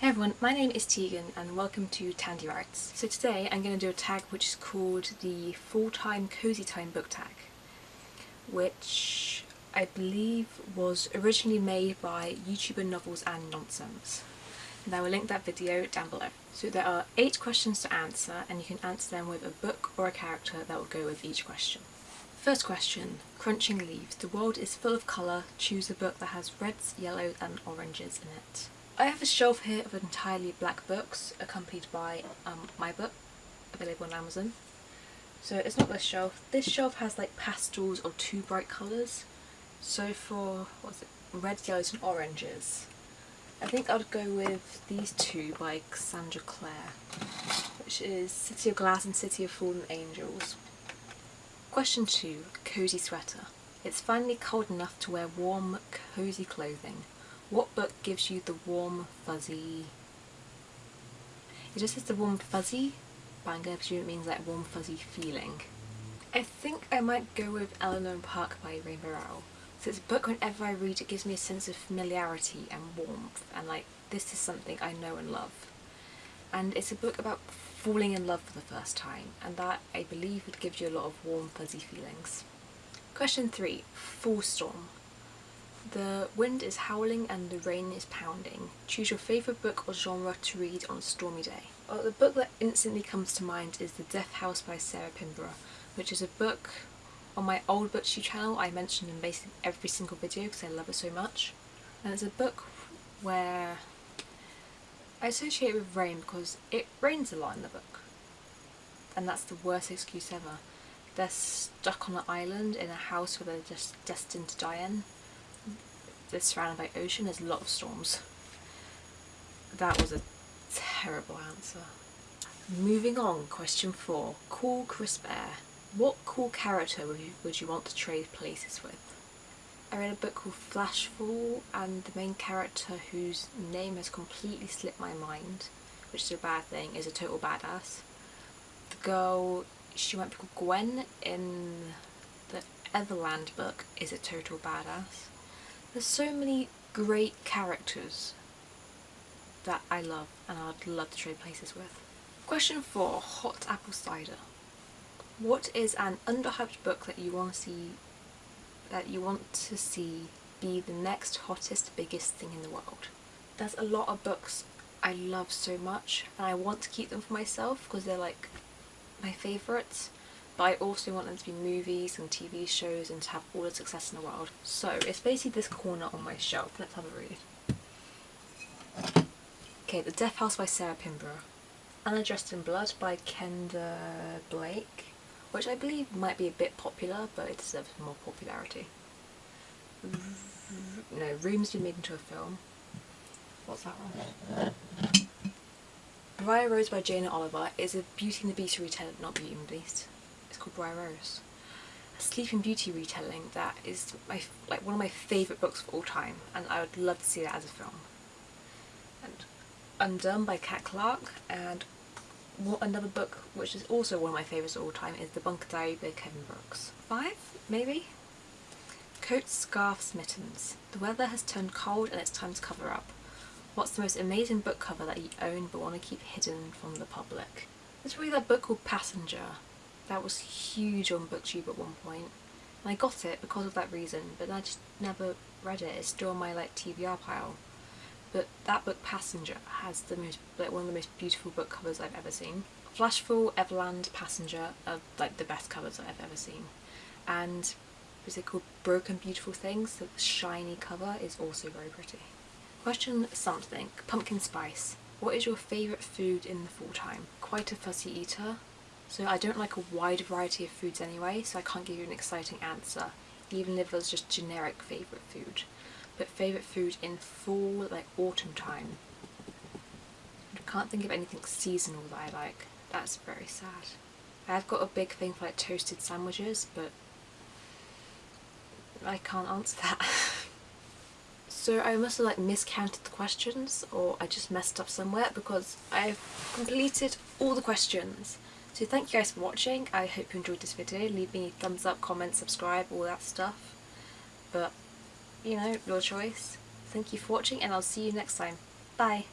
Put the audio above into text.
Hey everyone, my name is Tegan and welcome to Tandy Writes. So today I'm going to do a tag which is called the Fall-Time Cozy Time book tag, which I believe was originally made by YouTuber Novels and Nonsense. And I will link that video down below. So there are eight questions to answer and you can answer them with a book or a character that will go with each question. First question, Crunching Leaves. The world is full of colour. Choose a book that has reds, yellows and oranges in it. I have a shelf here of entirely black books accompanied by um, my book available on Amazon. So it's not this shelf. This shelf has like pastels or two bright colours. So for, what's it, reds, yellows and oranges. I think I'd go with these two by Cassandra Clare, which is City of Glass and City of Fallen Angels. Question 2. Cozy Sweater. It's finally cold enough to wear warm, cozy clothing. What book gives you the warm, fuzzy... It just says the warm, fuzzy, to presume it means like warm, fuzzy feeling. I think I might go with Eleanor Park by Rainbow Rowell. So it's a book whenever I read it gives me a sense of familiarity and warmth and like this is something I know and love. And it's a book about falling in love for the first time and that I believe would give you a lot of warm fuzzy feelings. Question 3. Fall Storm. The wind is howling and the rain is pounding. Choose your favourite book or genre to read on a stormy day. Well, the book that instantly comes to mind is The Death House by Sarah Pinborough, which is a book on my old booktube channel I mentioned in basically every single video because I love it so much. And it's a book where I associate with rain because it rains a lot in the book. And that's the worst excuse ever. They're stuck on an island in a house where they're just destined to die in. They're surrounded by ocean, there's a lot of storms. That was a terrible answer. Moving on, question four. Cool crisp air. What cool character would you, would you want to trade places with? I read a book called Flashfall and the main character whose name has completely slipped my mind, which is a bad thing, is a total badass. The girl, she might be called Gwen in the Everland book, is a total badass. There's so many great characters that I love and I'd love to trade places with. Question 4. Hot Apple Cider. What is an underhyped book that you want to see that you want to see be the next hottest, biggest thing in the world. There's a lot of books I love so much and I want to keep them for myself because they're like my favourites but I also want them to be movies and TV shows and to have all the success in the world. So it's basically this corner on my shelf. Let's have a read. Okay, The Death House by Sarah Pinborough. Anna Dressed in Blood by Kendare Blake which I believe might be a bit popular but it deserves more popularity. No, Room's been made into a film. What's that one? Briar Rose by Jana Oliver is a Beauty and the Beast retelling, not Beauty and the Beast. Called Briar Rose. A Sleeping Beauty retelling that is my like one of my favourite books of all time and I would love to see that as a film. And Undone by Cat Clarke and another book which is also one of my favourites of all time is The Bunker Diary by Kevin Brooks. Five, maybe? Coats, scarves, mittens. The weather has turned cold and it's time to cover up. What's the most amazing book cover that you own but want to keep hidden from the public? There's really that book called Passenger. That was huge on booktube at one point. And I got it because of that reason, but I just never read it. It's still on my like TBR pile but that book Passenger has the most like one of the most beautiful book covers I've ever seen. Flashfall, Everland, Passenger are like the best covers that I've ever seen and is it called Broken Beautiful Things? The shiny cover is also very pretty. Question something. Pumpkin spice. What is your favourite food in the fall time? Quite a fussy eater, so I don't like a wide variety of foods anyway, so I can't give you an exciting answer, even if it was just generic favourite food but favourite food in fall, like autumn time. I can't think of anything seasonal that I like. That's very sad. I've got a big thing for like toasted sandwiches, but I can't answer that. so I must have like miscounted the questions or I just messed up somewhere because I've completed all the questions. So thank you guys for watching. I hope you enjoyed this video. Leave me a thumbs up, comment, subscribe, all that stuff. But you know, your choice. Thank you for watching and I'll see you next time. Bye!